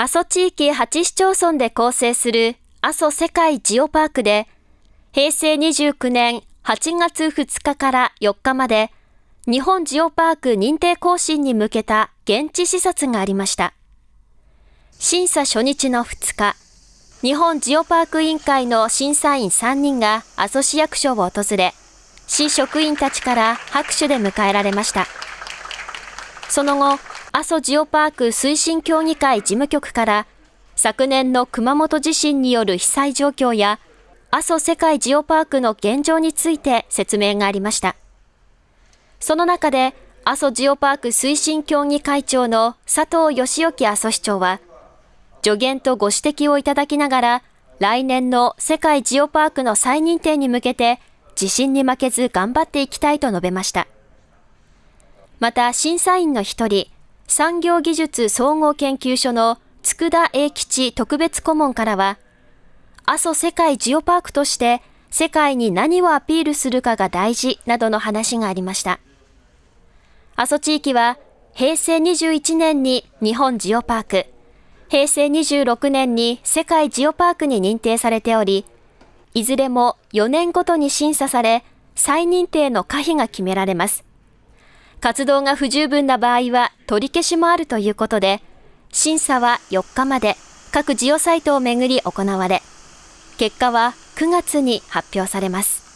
阿蘇地域8市町村で構成する阿蘇世界ジオパークで、平成29年8月2日から4日まで、日本ジオパーク認定更新に向けた現地視察がありました。審査初日の2日、日本ジオパーク委員会の審査員3人が阿蘇市役所を訪れ、市職員たちから拍手で迎えられました。その後、阿蘇ジオパーク推進協議会事務局から昨年の熊本地震による被災状況や阿蘇世界ジオパークの現状について説明がありました。その中で阿蘇ジオパーク推進協議会長の佐藤義之阿蘇市長は助言とご指摘をいただきながら来年の世界ジオパークの再認定に向けて地震に負けず頑張っていきたいと述べました。また審査員の一人、産業技術総合研究所の佃英吉特別顧問からは、阿蘇世界ジオパークとして世界に何をアピールするかが大事などの話がありました。阿蘇地域は平成21年に日本ジオパーク、平成26年に世界ジオパークに認定されており、いずれも4年ごとに審査され、再認定の可否が決められます。活動が不十分な場合は取り消しもあるということで、審査は4日まで各ジオサイトをめぐり行われ、結果は9月に発表されます。